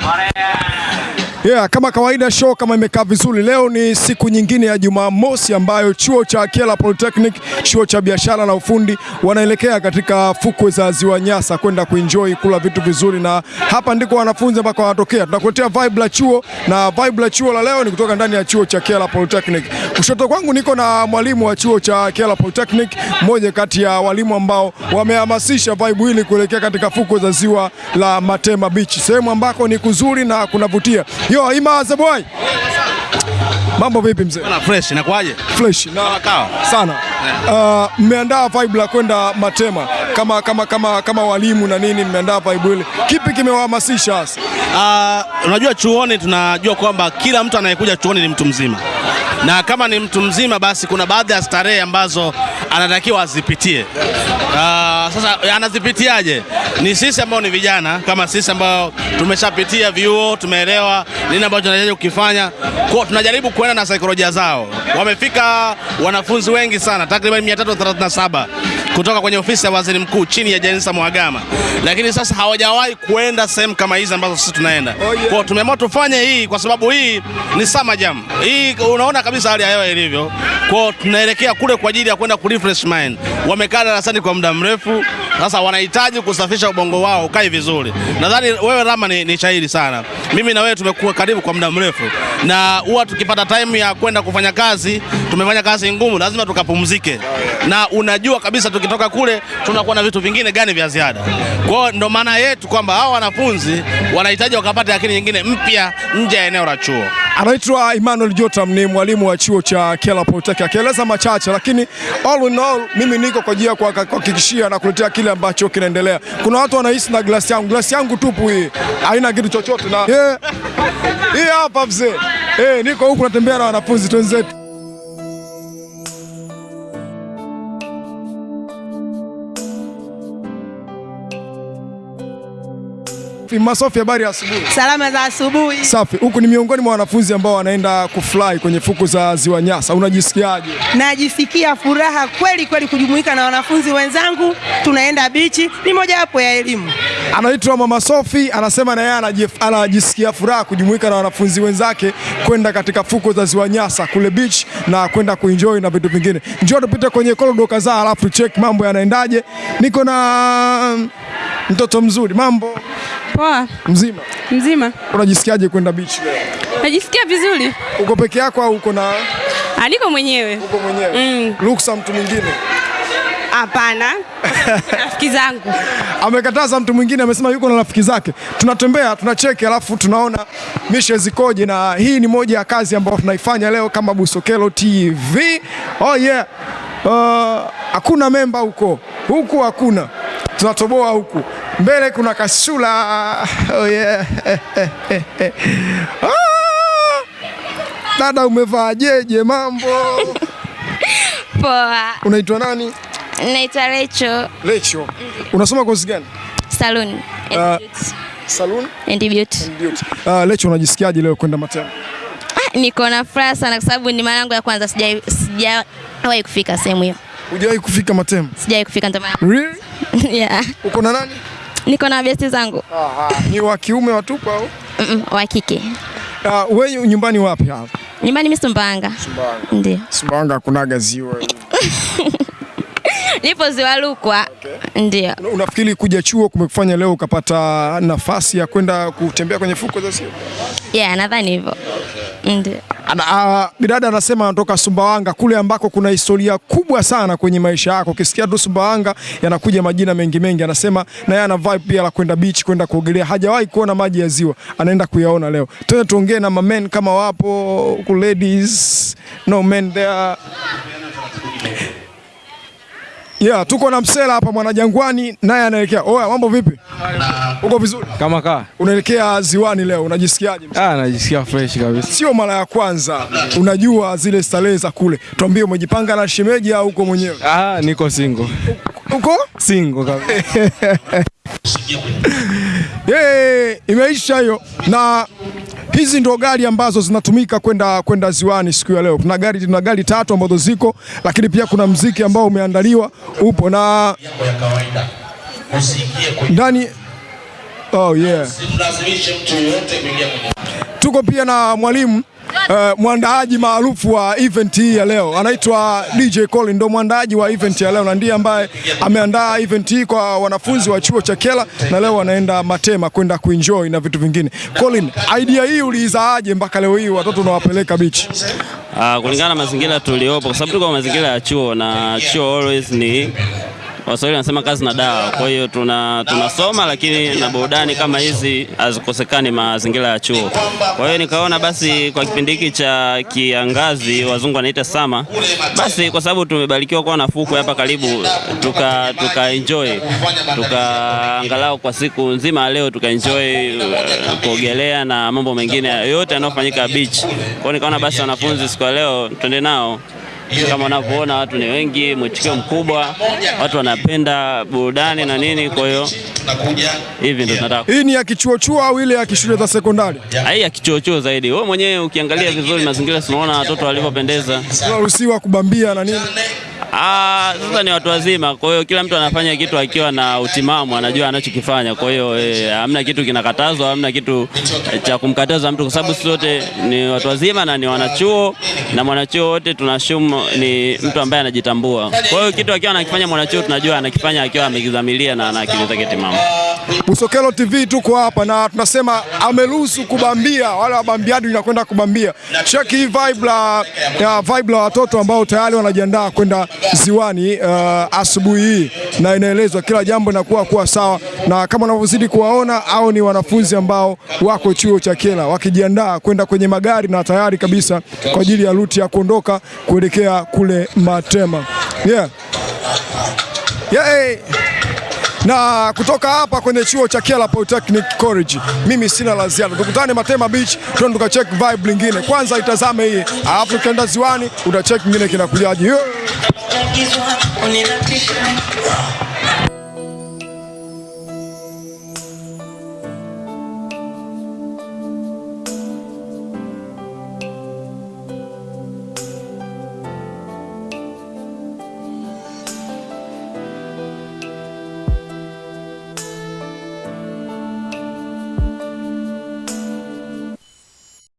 あれ Yeah, kama kawaida show kama imekaa vizuri. Leo ni siku nyingine ya Jumamosi ambayo chuo cha Kyela Polytechnic, chuo cha biashara na ufundi wanaelekea katika fukwe za Ziwa Nyasa kwenda kuenjoy kula vitu vizuri, na hapa ndiko wanafunzi ambako wanatokea. Tunakuletea vibe la chuo na vibe la chuo la leo ni kutoka ndani ya chuo cha Kyela Polytechnic. Kushoto kwangu niko na mwalimu wa chuo cha Kyela Polytechnic, mmoja kati ya walimu ambao wamehamasisha vibe hili kuelekea katika fukwe za ziwa la Matema Beach, sehemu ambako ni kuzuri na kunavutia. Yo, Imaze boy. Mambo vipi mzee? Bana fresh inakuaje? Fresh na kawa. sana. Uh, mmeandaa vibe la kwenda Matema kama kama kama kama walimu na nini, mmeandaa vibe ile. Kipi kimewahamasisha hasa? Ah, unajua chuoni tunajua kwamba kila mtu anayekuja chuoni ni mtu mzima, na kama ni mtu mzima, basi kuna baadhi ya starehe ambazo anatakiwa azipitie. Ah, sasa anazipitiaje? Ni sisi ambao ni vijana kama sisi ambao tumeshapitia vyuo, tumeelewa nini ambacho tunahitaji kukifanya, kwa tunajaribu kuenda na saikolojia zao. Wamefika wanafunzi wengi sana, takriban 337 kutoka kwenye ofisi ya waziri mkuu chini ya Jenista Mwagama, lakini sasa hawajawahi kuenda sehemu kama hizi ambazo sisi tunaenda. Oh, yeah. Kwa tumeamua tufanye hii kwa sababu hii ni summer jam. Hii unaona kabisa hali ya hewa ilivyo. Kwa tunaelekea kule kwa ajili ya kwenda ku refresh mind. Wamekaa darasani kwa muda mrefu, sasa wanahitaji kusafisha ubongo wao ukae vizuri. Nadhani wewe Rama ni, ni shahidi sana. Mimi na wewe tumekuwa karibu kwa muda mrefu, na huwa tukipata time ya kwenda kufanya kazi, tumefanya kazi ngumu, lazima tukapumzike, na unajua kabisa tukitoka kule tunakuwa na vitu vingine gani vya ziada. Kwa hiyo ndo maana yetu kwamba hao wanafunzi wanahitaji wakapata akili nyingine mpya nje ya eneo la chuo. Anaitwa Emmanuel Jotam, ni mwalimu wa chuo cha Kyela Polytechnic. Akieleza machache, lakini all in all, mimi niko kwa ajili ya kuhakikishia na kuletea kile ambacho kinaendelea. Kuna watu wanahisi na glasi yangu, glasi yangu tupu hii, haina kitu chochote na yeah. Hii hapa mzee, eh, niko huku natembea na wanafunzi twenzetu. Masofi, habari ya asubuhi. Salama za asubuhi. Safi, huku ni miongoni mwa wanafunzi ambao wanaenda kufly kwenye fuku za Ziwa Nyasa. Unajisikiaje? Najisikia furaha kweli kweli kujumuika na wanafunzi wenzangu, tunaenda bichi, ni mojawapo ya elimu. Anaitwa Mama Sofi, anasema na yeye anajisikia furaha kujumuika na wanafunzi wenzake kwenda katika fuko za Ziwa Nyasa kule beach na kwenda kuenjoy na vitu vingine. Njoo tupite kwenye korido kadhaa, alafu check mambo yanaendaje. Niko na mtoto mzuri, mambo Poa, mzima. mzima. Unajisikiaje kwenda beach leo? Najisikia vizuri. Uko peke yako au uko na Aliko mwenyewe? uko mwenyewe? Mm. Ruksa mtu mwingine. Hapana. Rafiki zangu. amekataza mtu mwingine, amesema yuko na rafiki zake. Tunatembea tunacheki, alafu tunaona mishe zikoje, na hii ni moja ya kazi ambayo tunaifanya leo kama Busokelo TV. Oh yeah. Uh, hakuna memba huko huku, hakuna tunatoboa huku mbele, kuna kasula. Oh yeah. ah! Dada umevaa jeje, mambo? Poa, Unaitwa nani? naitwa Lecho. Lecho. Unasoma kozi gani? Salon and Ah. Beauty. Salon and Beauty. Beauty. Uh, Lecho, unajisikiaje leo kwenda Matema? Ah, niko na furaha sana kwa sababu ni mara yangu ya kwanza sijai- sija kufika sehemu hiyo, Hujawahi kufika Matema? sijawahi kufika ndio maana Really? yeah. Uko na nani? Niko na besti zangu. Ni wa kiume watupu au? Mm-mm, wa kike. Uh, wewe nyumbani wapi hapa? nyumbani, mimi Sumbawanga, ndio. Sumbawanga kunaga ziwa. nipo Ziwa Rukwa, ndio. Unafikiri kuja chuo kumekufanya leo ukapata nafasi ya kwenda kutembea kwenye fuko za ziwa? yeah, nadhani hivyo. Ndio. Ana, uh, bidada anasema anatoka Sumbawanga kule ambako kuna historia kubwa sana kwenye maisha yako. Ukisikia tu Sumbawanga yanakuja majina mengi mengi. Anasema na yeye ana vibe pia la kwenda beach, kwenda kuogelea. Hajawahi kuona maji ya ziwa, anaenda kuyaona leo. Tuende tuongee na mamen kama wapo ku ladies, no men there. Yeah, tuko na Msela hapa Mwanajangwani, naye anaelekea. Oya, mambo vipi? Uko vizuri? Kama kaa Unaelekea ziwani leo, unajisikiaje? ah, najisikia fresh kabisa. Sio mara ya kwanza, unajua zile starehe za kule. Tuambie, umejipanga na shemeji au uko mwenyewe? Ah, niko single Uko single kabisa. Yeah, imeisha hiyo. Na hizi ndo gari ambazo zinatumika kwenda kwenda ziwani siku ya leo. Kuna gari tuna gari tatu ambazo ziko, lakini pia kuna mziki ambao umeandaliwa upo na ndani Oh yeah. Tuko pia na mwalimu uh, mwandaaji maarufu wa event hii ya leo anaitwa DJ Colin, ndo mwandaaji wa event ya leo na ndiye ambaye ameandaa event hii kwa wanafunzi wa chuo cha kela na leo wanaenda Matema kwenda kuenjoy na vitu vingine. Colin, idea hii uliizaaje mpaka leo hii watoto unawapeleka beach? Uh, kulingana na mazingira tuliopo, kwa sababu tuko mazingira ya chuo na chuo always ni Waswahili wanasema kazi na dawa. Kwa hiyo tuna tunasoma, lakini na burudani kama hizi hazikosekani mazingira ya chuo. Kwa hiyo nikaona basi kwa kipindi hiki cha kiangazi, wazungu wanaita sama, basi kwa sababu tumebarikiwa kuwa na fukwe hapa karibu, tuka tuka enjoy tuka angalau kwa siku nzima leo tuka enjoy uh, kuogelea na mambo mengine yote yanayofanyika beach. Kwa hiyo nikaona basi wanafunzi siku ya leo twende nao kama unavyoona watu ni wengi, mwitikio mkubwa, watu wanapenda burudani na nini. Kwa hiyo hivi ndio tunataka Hii ni ya kichuo-chuo au ile ya kishule za sekondari? hii ya kichuochuo zaidi. Wewe mwenyewe ukiangalia vizuri mazingira, tunaona watoto walivyopendeza. Unaruhusiwa kubambia na nini? Ah, sasa ni watu wazima, kwa hiyo kila mtu anafanya kitu akiwa na utimamu, anajua anachokifanya. Kwa hiyo eh, hamna kitu kinakatazwa, hamna kitu eh, cha kumkataza mtu, kwa sababu sisi wote ni watu wazima na ni wanachuo, na mwanachuo wote tunashumu ni mtu ambaye anajitambua. Kwa hiyo kitu akiwa anakifanya mwanachuo, tunajua anakifanya akiwa amekidhamiria na ana akili zake timamu. Busokelo TV tuko hapa na tunasema ameruhusu kubambia, wale wabambiaji inakwenda kubambia. Check hii vibe la vibe la watoto ambao tayari wanajiandaa kwenda ziwani uh, asubuhi hii, na inaelezwa kila jambo linakuwa kuwa sawa, na kama unavyozidi kuwaona, au ni wanafunzi ambao wako chuo cha Kyela wakijiandaa kwenda kwenye magari na tayari kabisa kwa ajili ya ruti ya kuondoka kuelekea kule Matema. Yeah. Yeah. Na kutoka hapa kwenye chuo cha Kyela Polytechnic College, mimi sina la ziada. Tukutane Matema Beach, tuende tukacheck vibe lingine. Kwanza itazame hii, alafu ukienda ziwani utacheck kingine kinakujaje.